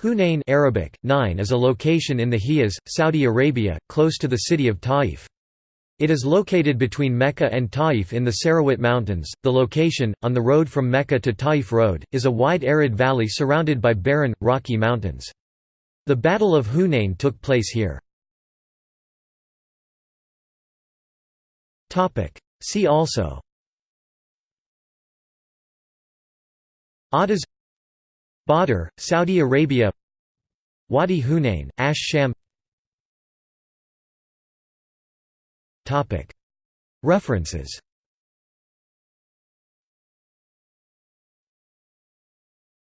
Hunain Arabic, Nine is a location in the Hijaz, Saudi Arabia, close to the city of Taif. It is located between Mecca and Taif in the Sarawat Mountains. The location, on the road from Mecca to Taif Road, is a wide arid valley surrounded by barren, rocky mountains. The Battle of Hunain took place here. See also Adas Badr, Saudi Arabia. Wadi Hunain, Ash Sham. References